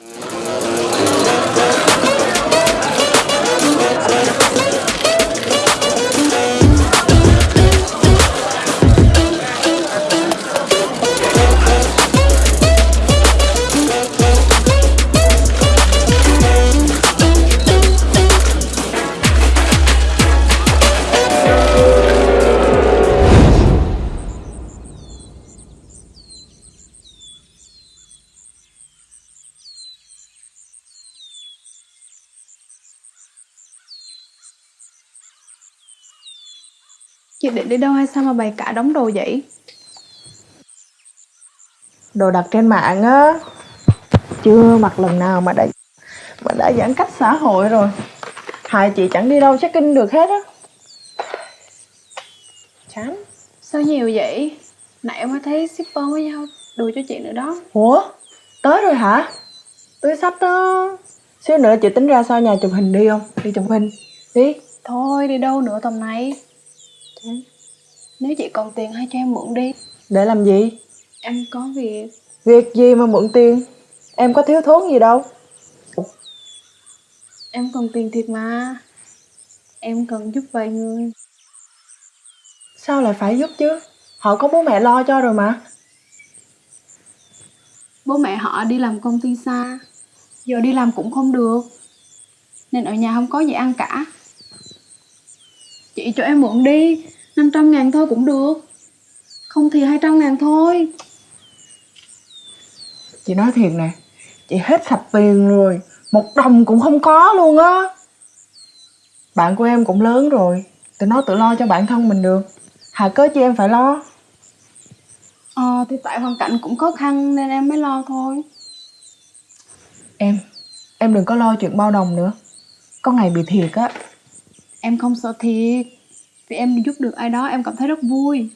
you Chị định đi đâu hay sao mà bày cả đống đồ vậy? Đồ đặt trên mạng á Chưa mặc lần nào mà đã Mà đã giãn cách xã hội rồi. Hai chị chẳng đi đâu check in được hết á. Chán. Sao nhiều vậy? Nãy em mới thấy shipper mới giao đồ cho chị nữa đó. Ủa? Tới rồi hả? Túi sách đó. Xíu nữa chị tính ra sau nhà chụp hình đi không? Đi chụp hình. Đi. Thôi đi đâu nữa tầm này Nếu chị còn tiền hay cho em mượn đi. Để làm gì? Em có việc. Việc gì mà mượn tiền? Em có thiếu thốn gì đâu. Em cần tiền thiệt mà. Em cần giúp vài người. Sao lại phải giúp chứ? Họ có bố mẹ lo cho rồi mà. Bố mẹ họ đi làm công ty xa. Giờ đi làm cũng không được. Nên ở nhà không có gì ăn cả. Chị cho em mượn đi 500 ngàn thôi cũng được. Không thì 200 ngàn thôi. Chị nói thiệt nè Chị hết sạch tiền rồi Một đồng cũng không có luôn á. Bạn của em cũng lớn rồi Tụi nó tự lo cho bản thân mình được. Hà cớ chi em phải lo. Ờ thì tại hoàn cảnh cũng khó khăn nên em mới lo thôi. Em Em đừng có lo chuyện bao đồng nữa. Có ngày bị thiệt á. Em không sợ thiệt vì em giúp được ai đó em cảm thấy rất vui.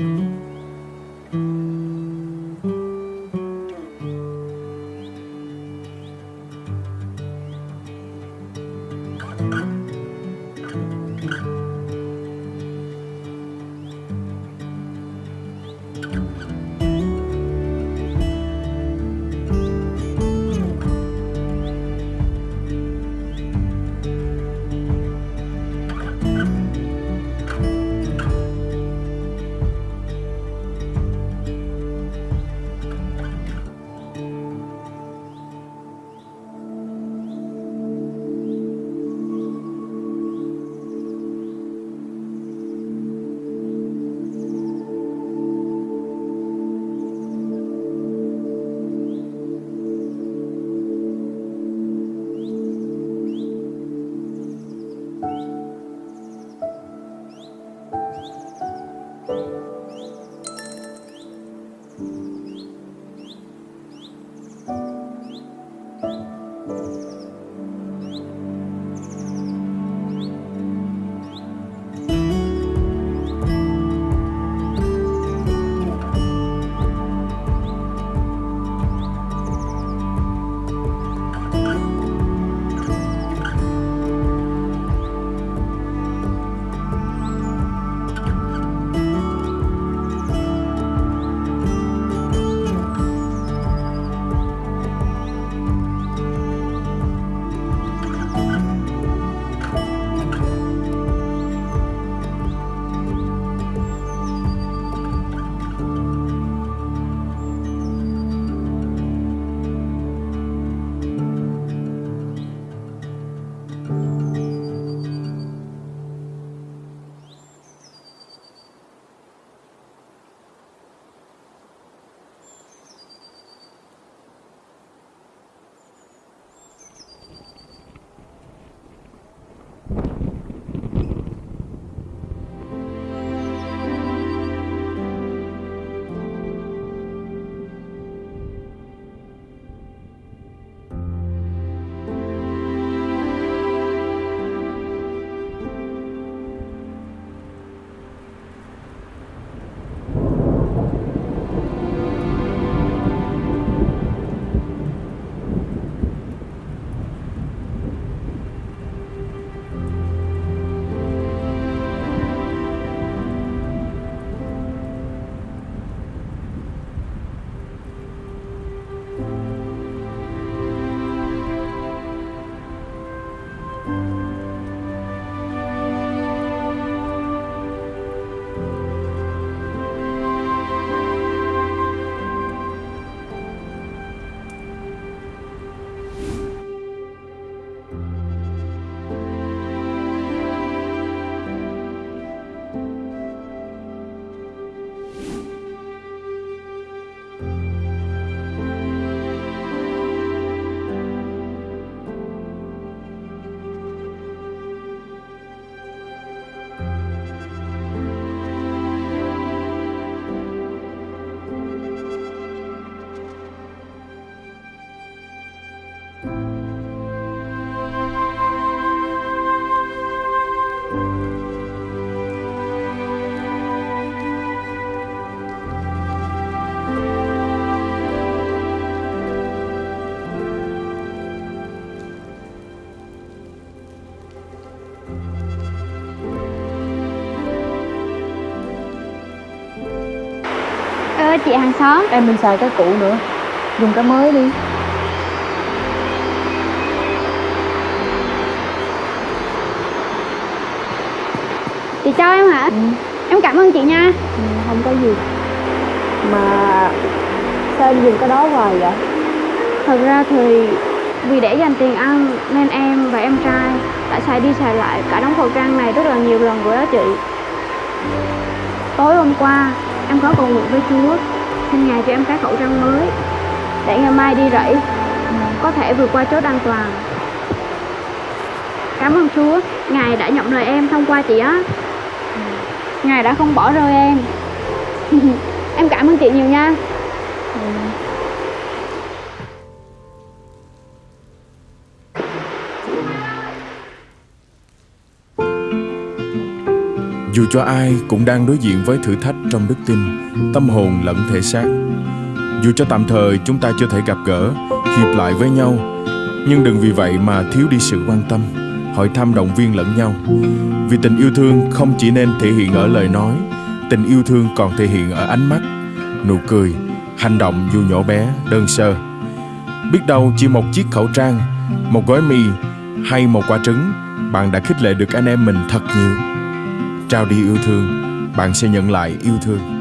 you. Chị hàng xóm Em mình xài cái cũ nữa Dùng cái mới đi Chị cho em hả? ừ. Em cảm ơn chị nha ừ, Không có gì Mà Sao em dùng cái đó hoài vậy Thật ra thì vì để dành tiền ăn nên em và em trai đã xài đi xài lại cả đống khẩu trang này rất là nhiều lần rồi đó chị. Tối hôm qua em có cầu nguyện với Chúa xin Ngài cho em cái khẩu trang mới để ngày mai đi rẫy có thể vượt qua chốt an toàn. Cảm ơn Chúa, Ngài đã nhận lời em thông qua chị á. Ngài đã không bỏ rơi em. em cảm ơn chị nhiều nha. Dù cho ai cũng đang đối diện với thử thách trong đức tin, tâm hồn lẫn thể xác. Dù cho tạm thời chúng ta chưa thể gặp gỡ, hiệp lại với nhau, nhưng đừng vì vậy mà thiếu đi sự quan tâm, hỏi thăm động viên lẫn nhau. Vì tình yêu thương không chỉ nên thể hiện ở lời nói, tình yêu thương còn thể hiện ở ánh mắt, nụ cười, hành động dù nhỏ bé, đơn sơ. Biết đâu chỉ một chiếc khẩu trang, một gói mì hay một quả trứng, bạn đã khích lệ được anh em mình thật nhiều trao đi yêu thương. Bạn sẽ nhận lại yêu thương.